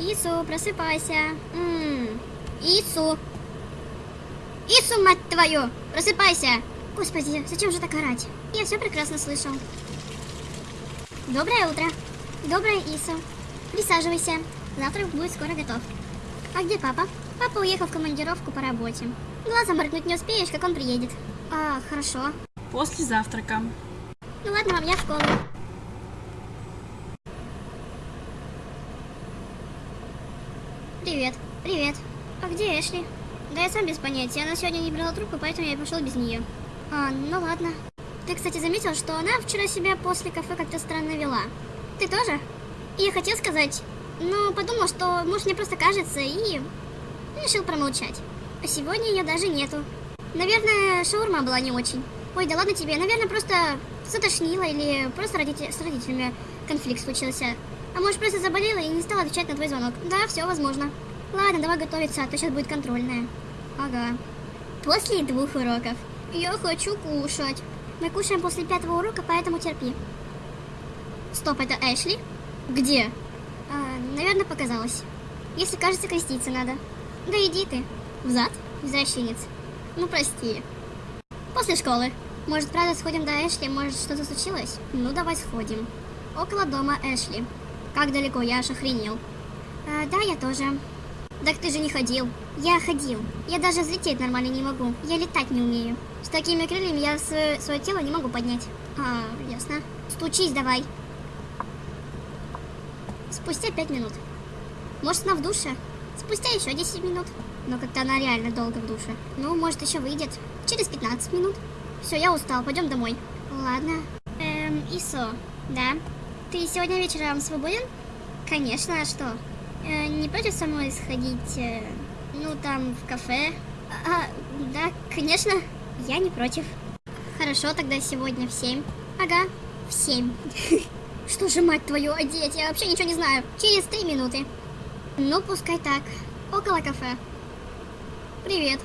Ису, просыпайся. М, Ису. Ису, мать твою, просыпайся. Господи, зачем же так орать? Я все прекрасно слышал. Доброе утро. Доброе, Ису. Присаживайся. Завтрак будет скоро готов. А где папа? Папа уехал в командировку по работе. Глазом моргнуть не успеешь, как он приедет. А, хорошо. После завтрака. Ну ладно, мам, я в школу. Привет, привет. А где Эшли? Да я сам без понятия. Она сегодня не брала трубку, поэтому я пошел без нее. А, ну ладно. Ты, кстати, заметил, что она вчера себя после кафе как-то странно вела? Ты тоже? Я хотел сказать, но подумал, что, может, мне просто кажется, и решил промолчать. А сегодня ее даже нету. Наверное, шаурма была не очень. Ой, да ладно тебе, наверное, просто затошнило или просто родители, с родителями конфликт случился. А может, просто заболела и не стала отвечать на твой звонок. Да, все возможно. Ладно, давай готовиться, а то сейчас будет контрольная. Ага. После двух уроков. Я хочу кушать. Мы кушаем после пятого урока, поэтому терпи. Стоп, это Эшли? Где? А, наверное, показалось. Если кажется, креститься надо. Да иди ты. Взад? Извращенец. Ну, прости. После школы. Может, правда, сходим до Эшли? Может, что-то случилось? Ну, давай сходим. Около дома Эшли. Как далеко? Я аж охренел. А, да, я тоже. Так ты же не ходил. Я ходил. Я даже взлететь нормально не могу. Я летать не умею. С такими крыльями я свое, свое тело не могу поднять. А, ясно. Стучись давай. Спустя пять минут. Может, она в душе? Спустя еще 10 минут. Но как-то она реально долго в душе. Ну, может, еще выйдет. Через 15 минут. Все, я устал, пойдем домой. Ладно. Эм, Исо, да? Ты сегодня вечером свободен? Конечно, а что? Э, не против со мной сходить, э, ну, там, в кафе? А, да, конечно, я не против. Хорошо, тогда сегодня в 7. Ага, в 7. Что же, мать твою, одеть? Я вообще ничего не знаю. Через 3 минуты. Ну, пускай так. Около кафе. Привет.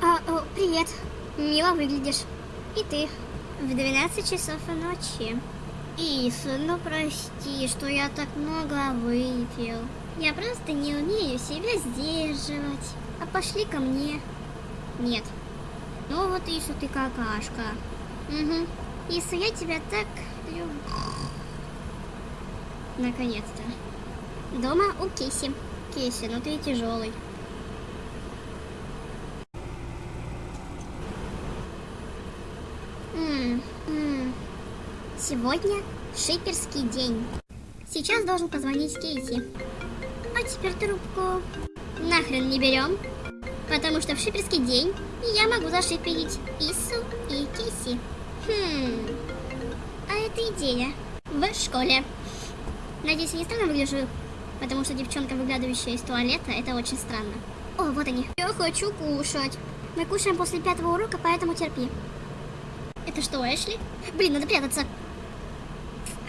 А, о, привет. Мило выглядишь. И ты. В 12 часов ночи. Ис, ну прости, что я так много выпил. Я просто не умею себя сдерживать. А пошли ко мне. Нет. Ну вот, Иса, ты какашка. Угу. Иса, я тебя так люблю. Наконец-то. Дома у Кейси. Кейси, ну ты тяжелый. М, м. Сегодня шиперский день. Сейчас должен позвонить Кейси. А теперь трубку нахрен не берем, потому что в шиперский день я могу зашиперить Ису и Кейси. Хм, а это идея в школе. Надеюсь, я не странно выгляжу, потому что девчонка, выглядывающая из туалета, это очень странно. О, вот они. Я хочу кушать. Мы кушаем после пятого урока, поэтому терпи. Это что, Эшли? Блин, надо прятаться.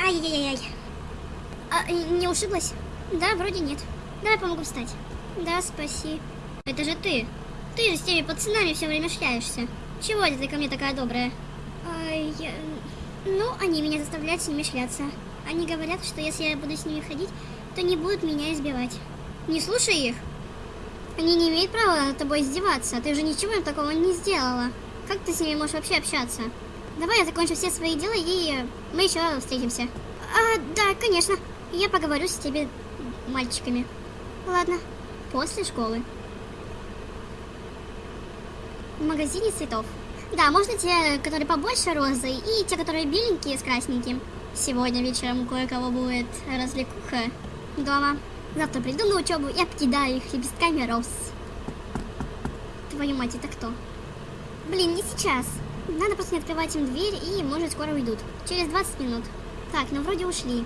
Ай-яй-яй. А, не ушиблась? Да, вроде нет. Давай помогу встать. Да, спаси. Это же ты. Ты же с теми пацанами все время шляешься. Чего это ты ко мне такая добрая? Ай, я... Ну, они меня заставляют с ними шляться. Они говорят, что если я буду с ними ходить, то не будут меня избивать. Не слушай их. Они не имеют права над тобой издеваться. Ты же ничего им такого не сделала. Как ты с ними можешь вообще общаться? Давай я закончу все свои дела и мы еще встретимся. А, да, конечно. Я поговорю с тебе мальчиками. Ладно, после школы. В магазине цветов. Да, можно те, которые побольше розы, и те, которые беленькие с красненьким. Сегодня вечером кое-кого будет развлекуха дома. Завтра приду на учебу и обкидаю их лепестками роз. Твою мать, это кто? Блин, не сейчас. Надо просто не открывать им дверь и, может, скоро уйдут. Через 20 минут. Так, ну вроде ушли.